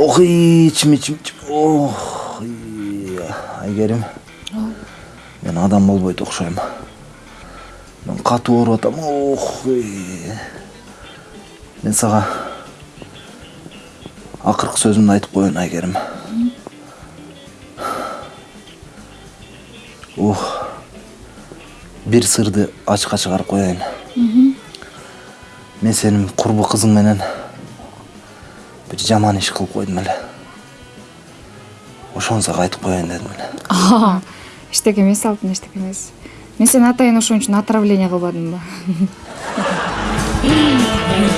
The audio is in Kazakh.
ох ичим ичим ох айгерим мен адам болбойт окшойм мен катуу ооруп атам ох мен сага акыркы сөзүмдү айтып коеюн айгерим ух бир сырды ачыкка чыгарып коеюн мен сенин курбу кызың менен бир жаман иш кылып койдум эле ошону сага айтып коеюн дедим эле эчтеке эмес алтын эчтеке эмес мен сени атайын ошон үчүн отравление кылбадымбы